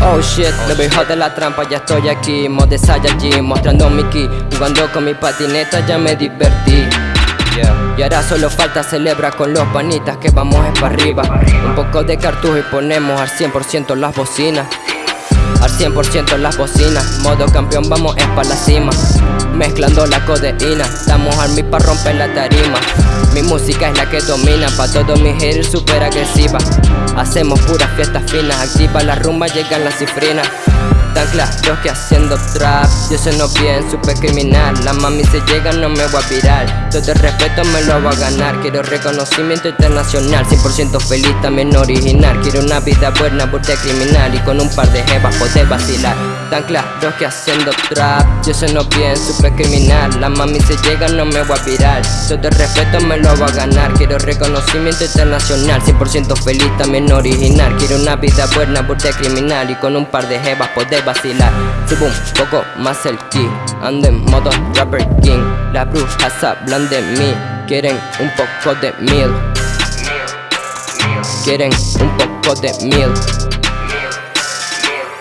Oh shit, me hijo de la trampa, ya estoy aquí Modo de Saiyajin, mostrando mi ki Jugando con mi patineta ya me divertí. Y ahora solo falta celebrar con los panitas que vamos es para arriba. Un poco de cartujo y ponemos al 100% las bocinas. Al 100% las bocinas, modo campeón vamos es para la cima. Mezclando la codeína, estamos al mi para romper la tarima Mi música es la que domina, pa' todos mis haters super agresiva Hacemos puras fiestas finas, activa la rumba, llegan las cifrinas. Tan claros que haciendo trap Yo sé no bien, super criminal. La mami se llega, no me voy a virar. Todo el respeto me lo voy a ganar. Quiero reconocimiento internacional 100% feliz, también original. Quiero una vida buena, burde criminal Y con un par de jevas poder vacilar. Tan claros que haciendo trap Yo sé no bien, super criminal. La mami se llega, no me voy a virar. Todo el respeto me lo Quiero reconocimiento internacional 100% feliz, también original. Quiero una vida buena, burde criminal Y con un par de jevas poder vacilar. Subo un poco más el ki Ando en modo rapper king. Las brujas hablan de mí. Quieren un poco de mil Quieren un poco de mil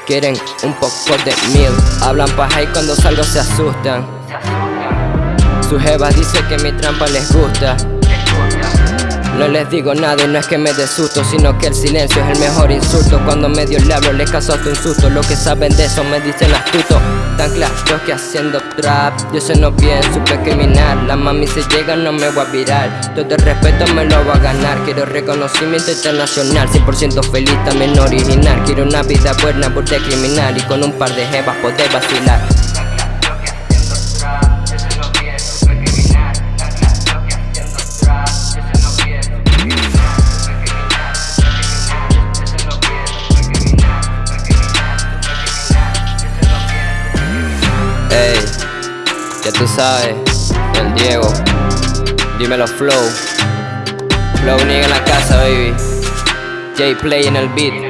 Quieren un poco de mil Hablan paja y cuando salgo se asustan. Su jeva dice que mi trampa les gusta no les digo nada y no es que me dé susto Sino que el silencio es el mejor insulto. Cuando medio le hablo les caso hasta un susto. Lo que saben de eso me dicen astuto. Tan claro que haciendo trap Yo sé no bien, super criminal La mami se llega no me voy a virar. Todo el respeto me lo voy a ganar. Quiero reconocimiento internacional 100% feliz, también original. Quiero una vida buena, burde criminal. Y con un par de jevas poder vacilar Ya tú sabes, el Diego, dímelo Flow, Flow nigga en la casa baby, J Play en el beat.